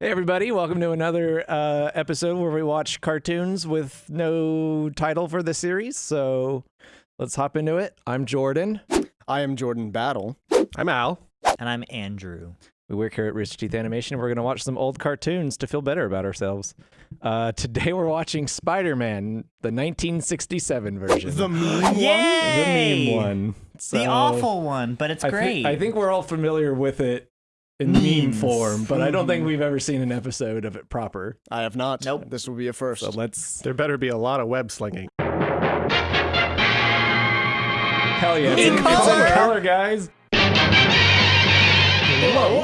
Hey, everybody, welcome to another uh, episode where we watch cartoons with no title for the series. So let's hop into it. I'm Jordan. I am Jordan Battle. I'm Al. And I'm Andrew. We work here at Rooster Teeth Animation. We're going to watch some old cartoons to feel better about ourselves. Uh, today we're watching Spider Man, the 1967 version. The meme one? The meme one. The awful one, but it's I thi- great. I think we're all familiar with it in meme form, but I don't think mm-hmm. we've ever seen an episode of it proper. I have not. Nope. This will be a first. So let's. There better be a lot of web slinging. Hell yeah. It's In in, it's in color. color, guys.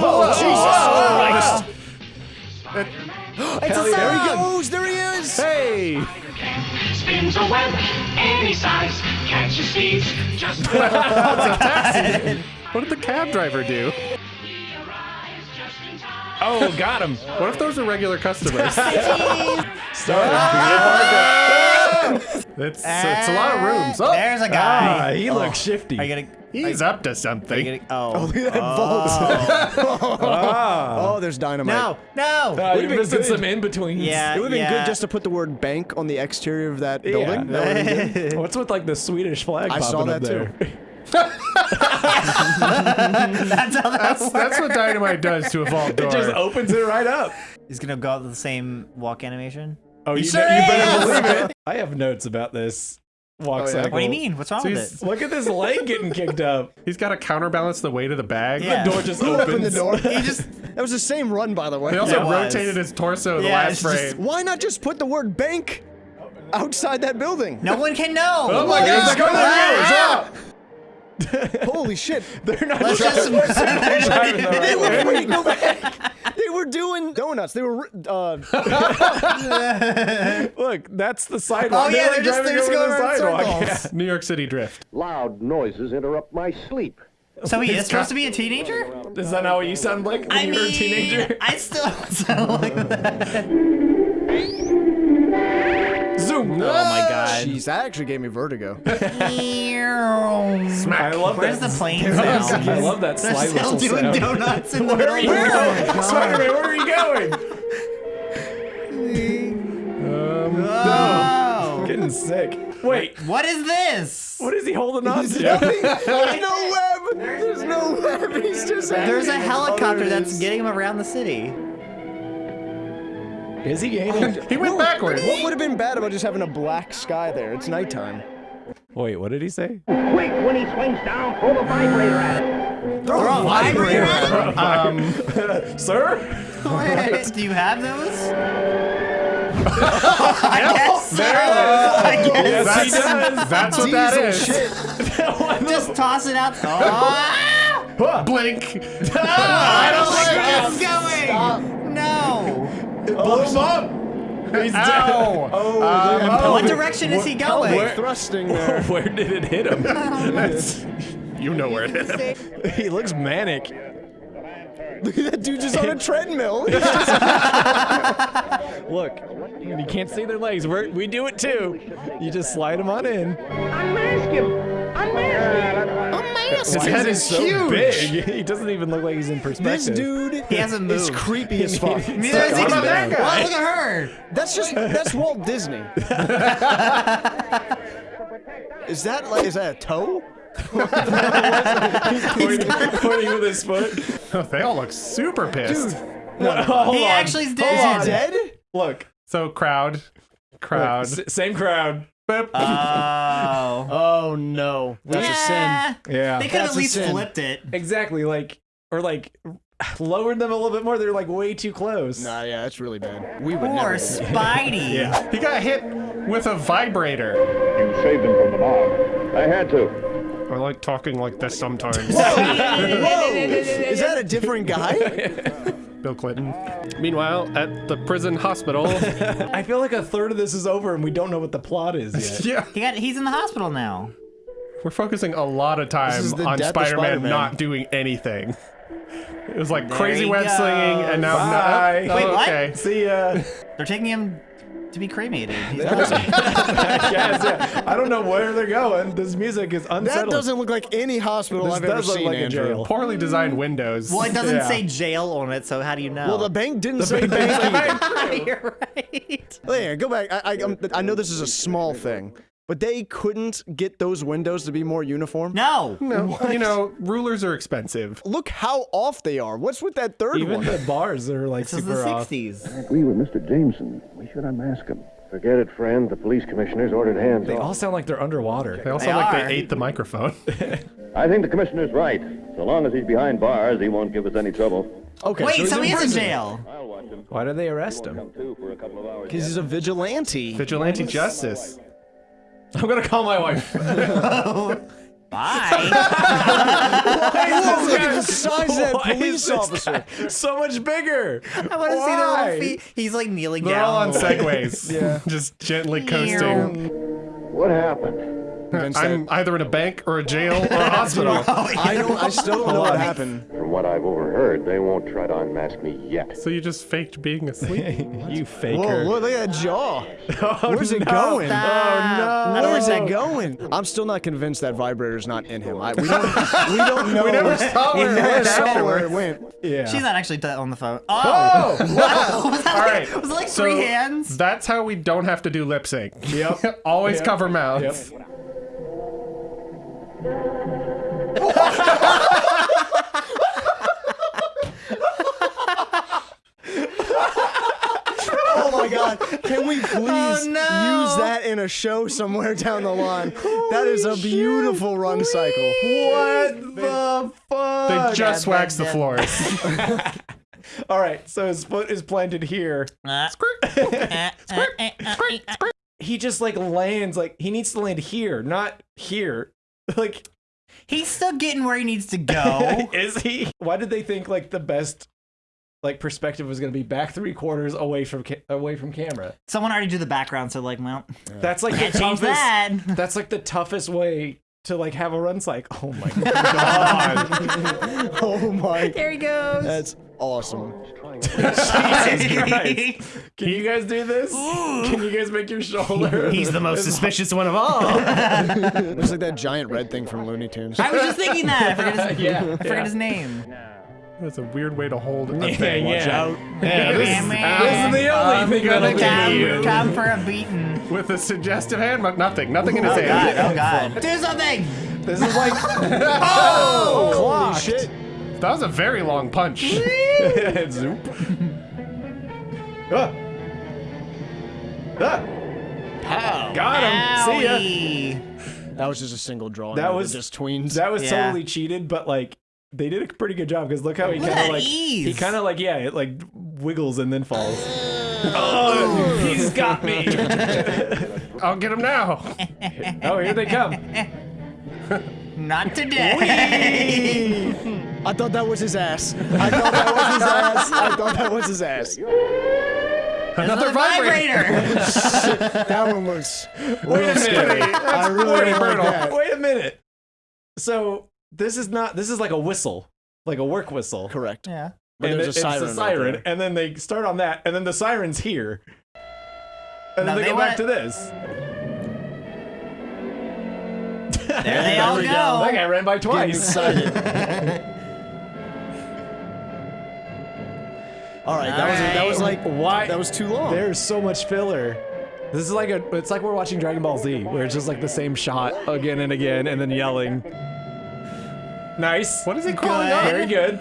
oh, Jesus Christ. Hell yeah. There he goes. There he is. Hey! Spins a web any size. Catches thieves just What did the cab driver do? Oh, got him. What if those are regular customers? it's, it's a lot of rooms. Oh, There's a Ah, guy. he looks shifty. Are you gonna? he's up to Are you something. gonna? Oh. Look at that vault. Ah. Oh, there's dynamite. no, no. Uh, you're Would've been missing good. some in betweens. Yeah. It would have been good just to put the word bank on the exterior of that Yeah. building. That would've been good. What's with like the Swedish flag I popping saw up that there? too. Mm-hmm. That's how that That's, works. that's what dynamite does to a vault It just opens it right up. He's gonna go out with the same walk animation. Oh, you, sure you better believe it. I have notes about this walk Oh, yeah? cycle. What do you mean? What's wrong So with it? Look at this leg getting kicked up. He's got to counterbalance the weight of the bag. Yeah. The door just opens. opened the door? He just. That was the same run, by the way. They also Yeah, rotated his torso in the last it's just- frame. Why not just put the word bank outside that building? No one can know. Oh my god! Oh, go Holy shit. They're not Let's just. driving the They were, wait, go back. They were doing donuts. They were, uh, Look, that's the sidewalk. Oh, yeah, They're they're just- driving they're just going the around in sidewalk. circles. New York City drift. Loud noises interrupt my sleep. So he is supposed to be a teenager? Yeah. Is that not what you sound like when I you mean, were a teenager? I still sound like that. Zoom. Oh my god. jeez, that actually gave me vertigo. I love Where's that. the plane I love that They're slide still whistle doing sound. donuts in the Where are you of the going? Spider-Man, where are you going? um, oh. Getting sick. Wait, What is this? what is he holding on to? There's no web. There's no web. He's just. There's a helicopter Oh, there it that's getting him around the city. Is he gaining? He went backwards. What would have been bad about just having a black sky there? It's nighttime. Wait, what did he say? Quick, when he swings down, throw the vibrator at it. Throw a vibrator at him? Um, sir? Do you have those? I guess so. I guess Yes, he does. That's what that is. Just toss it out. Oh, ah! Blink. No, ah! I don't like where it's going. No. Blow him up. He's Ow. Oh, Um, What direction is he going? Where? Thrusting there. Where did it hit him? You know where it is. he looks manic. Look at that dude just on a treadmill. Look, you can't see their legs. We're, we do it too. You just slide them on in. Unmask him! Unmask him! His head is so huge. big. He doesn't even look like he's in this perspective. dude He hasn't is moved. creepy as fuck. Neither is he. What about that guy? Well, look at her. That's just that's Walt Disney. is that like is that a toe? pointing, pointing with his foot. Oh, they all look super pissed. Hold He on. actually is Hold dead. on. Dead? Look, So crowd, crowd. S- same crowd. Boop. Oh. Oh no, that's a sin. Yeah. Yeah. They could have at least sin. flipped it. Exactly. Like, or like, lowered them a little bit more. They're like way too close. Nah, yeah, that's really bad. We would Poor never. Spidey. Yeah. he got hit with a vibrator. You saved him from the mob. I had to. I like talking like this sometimes. Whoa! Whoa! Is that a different guy? Bill Clinton. Meanwhile, at the prison hospital. I feel like a third of this is over and we don't know what the plot is yet. yeah. He got. He's in the hospital now. We're focusing a lot of time on Spider-Man Spider-Man. not doing anything. It was like There crazy he web slinging, and now Bye. no. Wait, oh, what? See ya. They're taking him to be cremated. He's Yes, yeah. I don't know where they're going. This music is unsettling. That doesn't look like any hospital This I've ever does look seen, like a Andrew. jail. Poorly designed windows. well, it doesn't Yeah. say jail on it, so how do you know? Well, the bank didn't say bank. either. You're right. Yeah, go back. I, I, um, I know this is a small thing, but they couldn't get those windows to be more uniform. No. no, you know, rulers are expensive. Look how off they are. What's with that third Even one? the bars are like This is super the off. 60s. I agree with Mr. Jameson. We should unmask him. Forget it, friend. The police commissioner's ordered hands They off. all sound like they're underwater. They also They like are. they ate the microphone. I think the commissioner's right. So long as he's behind bars, he won't give us any trouble. Okay, Wait, so, so he's he in is in jail. I'll watch him. Why did they arrest him? Come to for a couple of hours. Because he's a vigilante. Vigilante justice. I'm gonna call my wife. Bye. Whoa, look at the size of that Why is police this officer. guy so much bigger. I want to see their Why? little feet. He's like kneeling They're down. all on segways. Yeah. Just gently coasting. What happened? Vince, I'm that- either in a bank or a jail or a hospital. I don't. I still don't know what happened. From what I've overheard, they won't try to unmask me yet. So you just faked being asleep? you faker. Whoa, look, look at that jaw. Oh, Where's it no. going? Oh no. Where's it going? I'm still not convinced that vibrator's not in him. I, we don't. We don't know. we never saw where it never went saw where it went. Yeah. She's not actually on the phone. Oh! Oh! was that All like, right. Was it like so three hands? That's how we don't have to do lip sync. Yep. Always Yep. cover mouths. Yep. Oh my God! Can we please no. use that in a show somewhere down the line? that is a beautiful run cycle. What the fuck? They just yeah, wax the floors. All right, so his foot is planted here. Uh, uh, uh, uh, uh, uh. He just like lands like he needs to land here, not here. Like He's still getting where he needs to go. is he? Why did they think like the best like perspective was going to be back 3 quarters away from ca- away from camera? Someone already do the background, so like, well, That's like the toughest that. That's like the toughest way to like have a run cycle. Oh my god. Oh my! There he goes. That's awesome. Jesus Christ. Can you guys do this? Can you guys make your shoulder? He's the most suspicious one of all. Looks like that giant red thing from Looney Tunes. I was just thinking that. I forget his, Yeah, I forget yeah. his name. That's a weird way to hold a Yeah, thing. yeah. Watch out. Yeah, this, Yeah, is, this is the only I'm thing gonna that'll come, you. come for a beating. With a suggestive hand, but nothing. Nothing in his Oh god, hand. oh god. Do something! This is like Oh, clocked. shit! That was a very long punch. Zoop. Ah. Ah. Got him. See ya. That was just a single drawing. That was- just tweens. That was Yeah. totally cheated, but like they did a pretty good job because look how he kind of like ease. he kind of like yeah, it like wiggles and then falls. oh, he's got me. I'll get him now. oh, here they come. Not today. I thought that was his ass. I thought that was his ass. I thought that was his ass. Another the vibrator. vibrator. That one looks. Wait a minute. I really Wait, like that. Wait a minute. So this is not. This is like a whistle, like a work whistle. Correct. yeah. But and there's it- a siren. It's a siren, there. and then they start on that, and then the siren's here, and Now then they, they go back to this. There they all go. go. That guy ran by twice. All right, that was that was like Why? that was too long. There's so much filler. This is like a. It's like we're watching Dragon Ball Z, where it's just like the same shot again and again, and then yelling. Nice. What is he calling Good. Very good.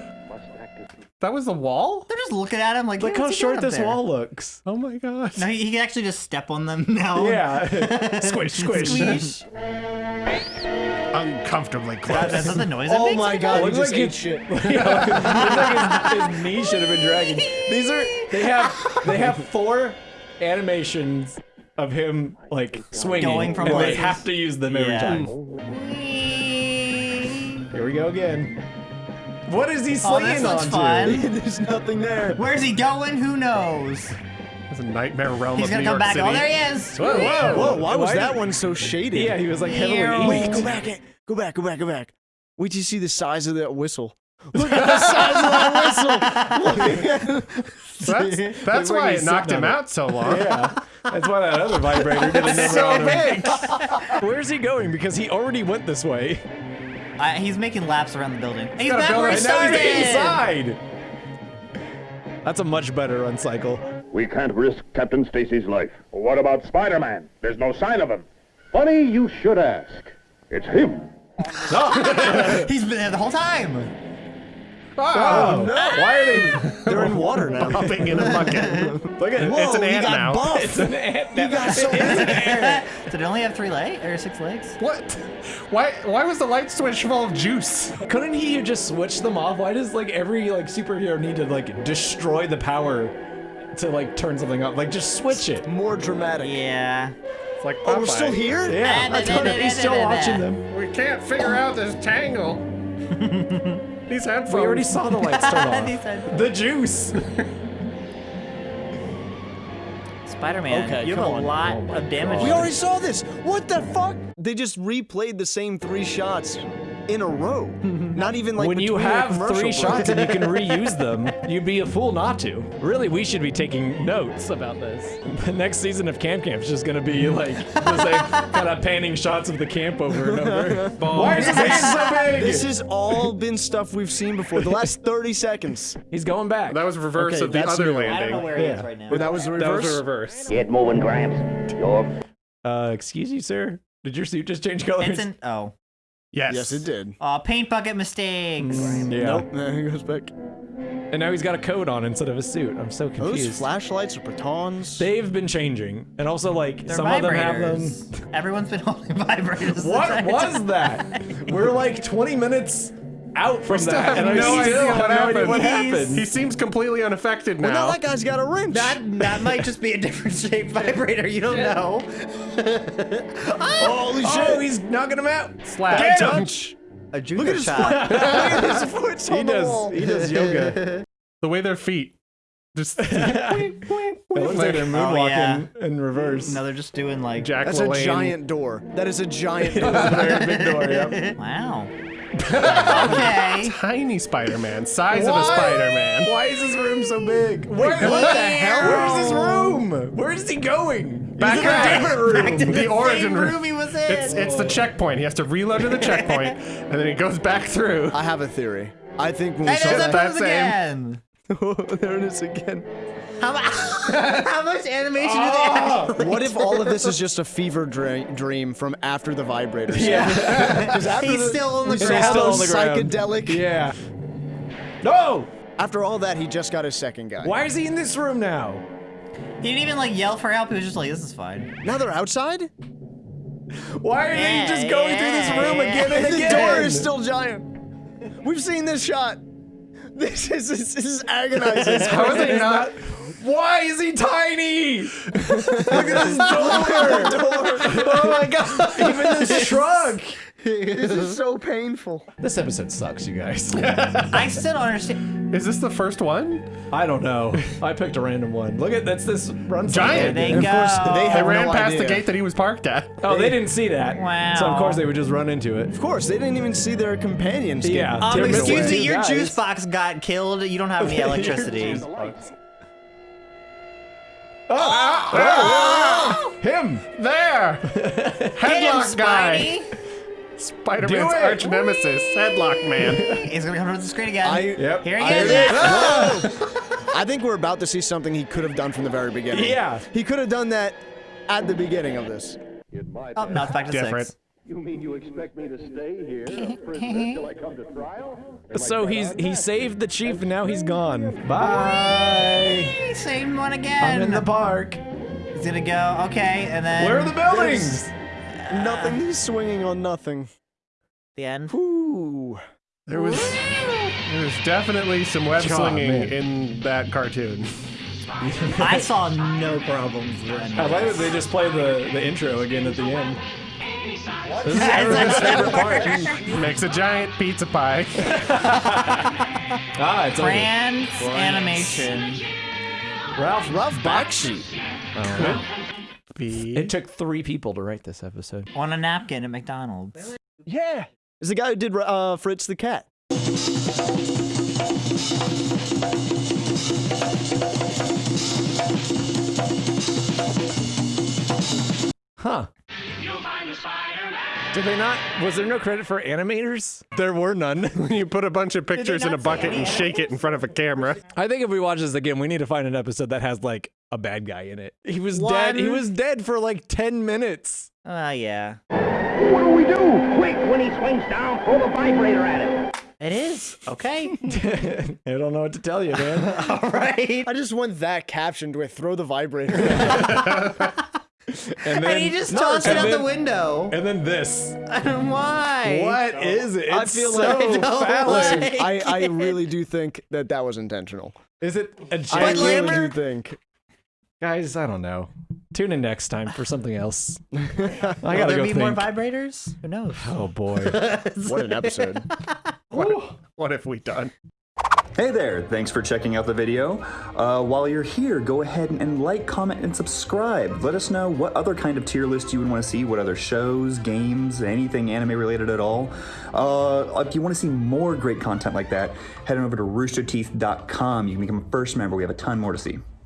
That was the wall? They're just looking at him like, Look yeah, how short this there? wall looks. Oh my gosh. No, he, he can actually just step on them now. Yeah. squish, squish. Squish. Uncomfortably close. That's not the noise it oh makes my god, he Looks just like ate shit. Looks like his, his knee should have been dragging. These are they have they have four animations of him like swinging, Going from and they have to use them every Yeah. time. Here we go again. What is he Oh, this slinging looks onto? fun. There's nothing there. Where's he going? Who knows? It's a nightmare realm He's of gonna New come York back. City. Oh, there he is. Whoa, whoa, Whoa, why was that did- one so shaded? Yeah, he was like Ew. heavily Wait, inked. go back, go back, go back, go back. Wait till you see the size of that whistle. Look at the size of that whistle. That's, that's why he's it knocked him it. out so long. Yeah, that's why that other vibrator didn't never so on him. big. Where's he going? Because he already went this way. Uh, he's making laps around the building. He's got a back where he building. And now he's inside. That's a much better run cycle. We can't risk Captain Stacy's life. What about Spider-Man? There's no sign of him. Funny you should ask. It's him. He's been there the whole time. Oh, oh no. Why are they? They're in water now. Hopping in a bucket. Look at it's an ant now. buff. It's an ant. now. got so Did it only have three legs or six legs? What? Why? Why was the light switch full of juice? Couldn't he just switch them off? Why does like every like superhero need to like destroy the power to like turn something up? Like just switch it. More dramatic. Yeah. It's like Oh, we're still here? Yeah, I don't. He's still watching them. We can't figure out this tangle. These headphones. We already saw the lights turn He off. said, The juice. Spider-Man, Okay, you have a on. lot Oh of damage. God. We already saw this. What the fuck? They just replayed the same three shots in a row. Not even like when you between a have three break. shots and you can reuse them, you'd be a fool not to. Really, we should be taking notes about this. The next season of Camp Camp is just gonna be like the same kind of panning shots of the camp over and over. Why is his hand so big? This has all been stuff we've seen before. The last 30 seconds. He's going back. That was reverse Okay, of the that's other new. landing. I don't know where he Yeah. is right now. But that was the That reverse. was the reverse. Get moving, Gramps. Uh, excuse you, sir. Did your suit just change colors? Vincent, oh. Yes. yes, it did. Uh, paint bucket mistakes. Yeah. Nope. There he goes back. And now he's got a coat on instead of a suit. I'm so confused. Those flashlights or batons. They've been changing, and also like They're some of them have them. Everyone's been holding vibrators. What was time. that? We're like 20 minutes out from Still that, have and no I idea still what have no idea happened. what happened. He seems completely unaffected now. well, now that guy's got a wrench. That, that might just be a different shape vibrator. You don't know. Oh, Holy oh, shit. Oh, he's knocking him out. Slap. Get him. touch. A Look junior at his shot. foot. Look at his foot. It's He on the does. wall. He does yoga. The way their feet just It looks like they're moonwalking oh, yeah. in reverse. No, they're just doing like. Jack That's a giant door. That is a giant door. Very big door. Yep. Wow. Okay. tiny Spider-Man, size of a Spider-Man. Why is this room so big? Where, what the hell? Where's his room? Where is he going? Back He's a back. different room. Back to The origin room. room he was in. It's it's the checkpoint. He has to reload to the checkpoint, and then he goes back through. I have a theory. I think when we Hey, saw there's that. that that same- again. Oh, there it is again. How, how much animation do they oh. have? What if all of this is just a fever dra- dream from after the vibrators? Yeah. Because after He's the, still on the we saw ground. Still on the ground. psychedelic. Yeah. No! After all that, he just got his second guy. Why is he in this room now? He didn't even like yell for help. He was just like, "This is fine." Now they're outside? Why are Yeah, they just going through this room yeah. again and the again? door is still giant. We've seen this shot. This is this, is agonizing. How is it not? Why is he tiny? Look at his door. oh my god. Even this shrug. this is so painful. This episode sucks, you guys. I still don't understand. Is this the first one? I don't know. I picked a random one. Look at that's this run Giant. There they And go. of course, they They have ran no past the idea. gate that he was parked at. Oh, they didn't see that. Wow. So of course they would just run into it. Of course, they didn't even see their companions. get Yeah. Um, They're excuse away. me, your guys. juice box got killed. You don't have any electricity. Oh. Oh. Him. There! Get him, Headlock guy! Spider-Man's arch nemesis, Headlock Man. He's gonna come to the screen again. I, Yep. Here he I- is. I think we're about to see something he could have done from the very beginning. Yeah. He could have done that at the beginning of this. Oh, now it's back to Different. six. You mean you expect me to stay here, a prisoner, till I come to trial? So he's he saved the chief and now he's gone. Bye. Hey, Same one again. I'm in the park. He's gonna go. Okay, and then Where are the buildings? Nothing. He's swinging on nothing. the end. Ooh. There was there was definitely some web God, slinging man. in that cartoon. I saw no problems then. I like that they just play the, the intro again at the end. This is everyone's favorite part. Makes a giant pizza pie. Ah, it's over. France animation. Ralph. Ralph Bakshi. Be- It took three people to write this episode. On a napkin at McDonald's. Yeah. Is the guy who did uh, Fritz the Cat. Huh. Did they not? Was there no credit for animators? There were none. When you put a bunch of pictures in a bucket any and shake it in front of a camera. I think if we watch this again, we need to find an episode that has like a bad guy in it. He was dead. He was dead for like 10 minutes. Ah, yeah. What do we do? Quick, when he swings down, throw the vibrator at him. It is. Okay. I don't know what to tell you, man. All right. I just want that captioned with "throw the vibrator." And then And he just No, tossed it and out the window. And then this. Why? What is it? I It's feel so like- I don't phallic. like- I, I really do think that that was intentional. Is it a I genuine? really Glamour- do think. Guys, I don't know. Tune in next time for something else. I gotta there go be think. more vibrators? Who knows? oh boy. What an episode. What, what have we done? Hey there, thanks for checking out the video. Uh, while you're here, go ahead and, and like, comment, and subscribe. Let us know what other kind of tier list you would want to see, what other shows, games, anything anime related at all. Uh, if you want to see more great content like that, head on over to roosterteeth.com. You can become a first member. We have a ton more to see.